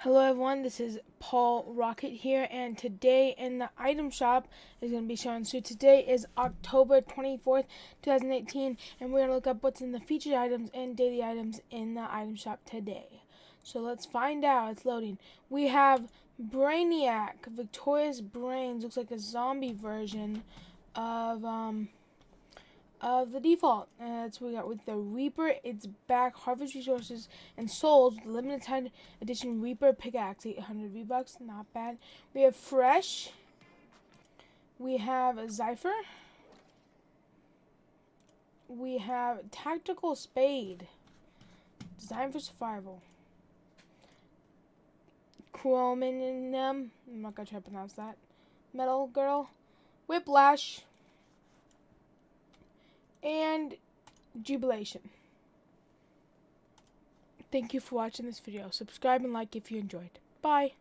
Hello everyone, this is Paul Rocket here, and today in the item shop is going to be showing. So today is October 24th, 2018, and we're going to look up what's in the featured items and daily items in the item shop today. So let's find out. It's loading. We have Brainiac, Victorious Brains, looks like a zombie version of um, of the default. And that's what we got with the Reaper. It's back, Harvest Resources, and Souls, limited time edition Reaper pickaxe, 800 V-Bucks, not bad. We have Fresh. We have a Zephyr. We have Tactical Spade, designed for survival. Chrominum, I'm not gonna try to pronounce that. Metal Girl. Whiplash and jubilation. Thank you for watching this video. Subscribe and like if you enjoyed. Bye.